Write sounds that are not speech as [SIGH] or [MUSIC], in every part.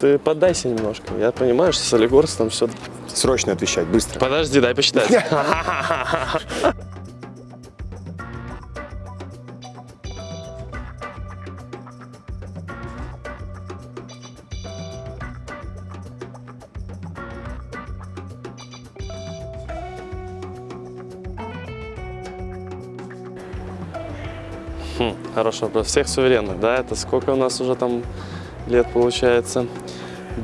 Ты поддайся немножко. Я понимаю, что Солигорск там все... Срочно отвечать, быстро. Подожди, дай посчитать. [LAUGHS] Хм, хороший вопрос. Всех суверенных, да? Это сколько у нас уже там лет получается?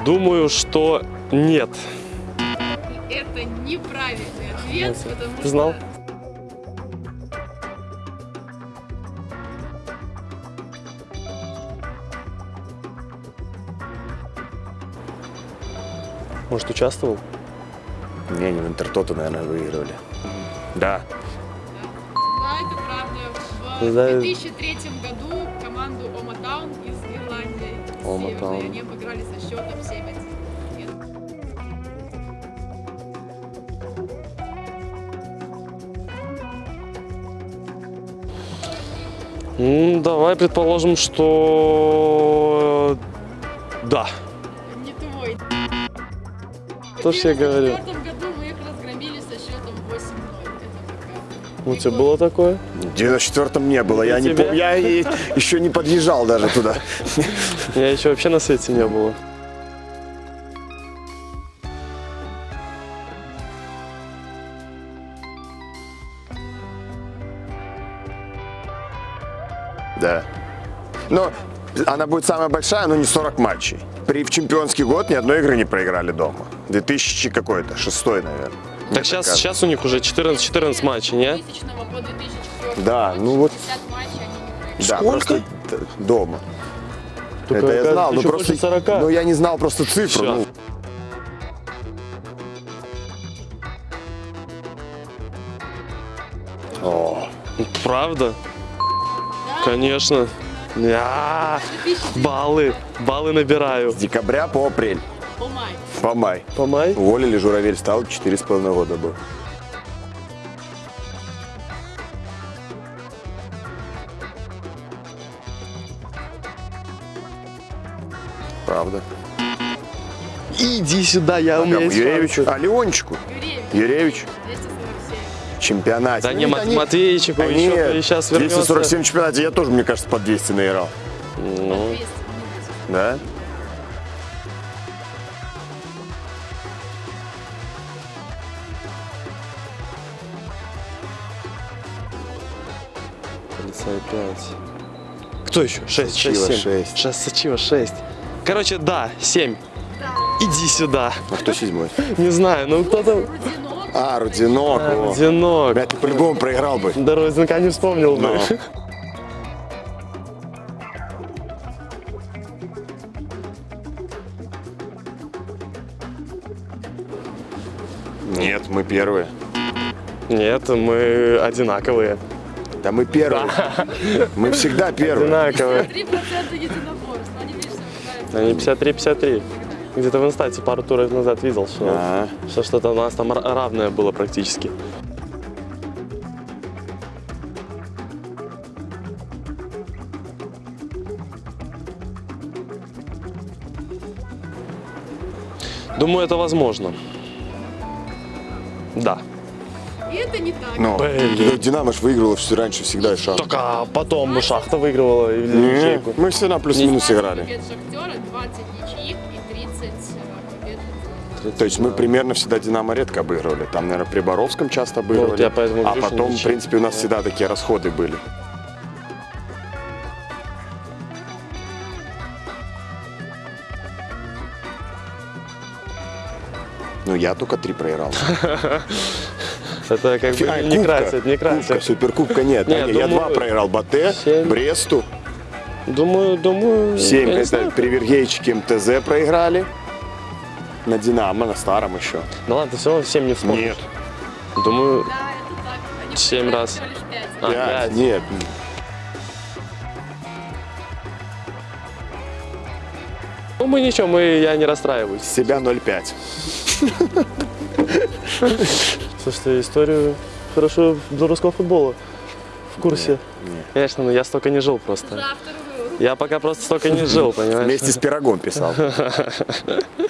Думаю, что нет. Это неправильный ответ, Ты потому ты знал? что Может, участвовал? Не, не в Интертоту, наверное, выигрывали. Да. да, это правда. В Да. 2003 году команду Оматаун из Ирландии Ома Северной, Таун. они обыграли со счетом 7-1. Нет. М, давай предположим, что... Да. Не твой. То, что я В говорю. 1994 году мы их разгромили со счетом 8-0. У тебя было такое? В 94-м не было. Я, не пом- я еще не подъезжал даже туда. [LAUGHS] Я еще вообще на свете не было. Да. Но она будет самая большая, но не 40 матчей. При в чемпионский год ни одной игры не проиграли дома. 2000 какой-то, шестой, наверное. Так сейчас, кажется. сейчас у них уже 14, 14 матчей, не? 2000 по 2004 Да, ну вот- 60 матчей они не проиграли. Да, Сколько? просто дома. Только, Это я знал, но еще просто больше 40. ну, я не знал просто цифру. Ну. О, Правда? Да, Конечно. Я 2009 баллы, баллы набираю. с декабря по апрель, по май. По май. По май? Уволили, Журавель стал 4,5 года был. Правда. Иди сюда, я у меня есть Юревичу? А, Леончику? Юревич? 247. Чемпионате. Да не, Ну, Мат- они- они еще сейчас вернется. 247 в чемпионате, я тоже, мне кажется, под 200 наиграл. Ну, 200. Да? Полицай 5. Кто еще? 6, 6, Сачива 7. шесть. 6, Сачива 6. Короче, да, 7. Да. Иди сюда. А кто седьмой? [LAUGHS] Не знаю, ну кто-то... Рудинок. А, Рудинок. о. Одинок. Бля, ты по-любому проиграл бы. Да, Розенка не вспомнил бы. [LAUGHS] Нет, мы первые. Нет, мы одинаковые. Да мы первые. Мы всегда первые. Одинаковые. 3% единоборств. Они, видишь, совпадают. Они 53-53. Где-то в инстате пару туров назад видел, что, А. что что-то у нас там ра- равное было практически. Думаю, это возможно. Да. И это не так. Ну, Блин. ну, Динамо ж выиграла все раньше всегда и шаг. Только потом Шахта выигрывала или мы всегда плюс-минус 20 играли. побед Шахтера, 20 ничьих и 30 э. То есть мы примерно всегда Динамо редко обыгрывали. Там, наверное, при Боровском часто Ну, вот обыгрывали. я поэтому а потом, в принципе, у нас Да. всегда такие расходы были. Ну, я только три проиграл. [LAUGHS] Это как бы А, не кубка. красит, не Кубка, красит. суперкубка нет. Не, А, не, я два проиграл. Батэ. Бресту. Думаю, думаю... Семь. Это при Вергейчике МТЗ проиграли. На Динамо, на старом еще. Да ладно, ты все равно 7 не вспомнишь. Нет. Думаю, Семь раз. всего лишь пять. А, Пять. пять. Нет. ну мы ничего, мы, я не расстраиваюсь. Себя 0,5. [LAUGHS] Слушайте, историю хорошо белорусского футбола в курсе. Не. Конечно, но я столько не жил просто. Я пока просто столько не жил, [LAUGHS] понимаешь? Вместе с пирогом писал. [LAUGHS]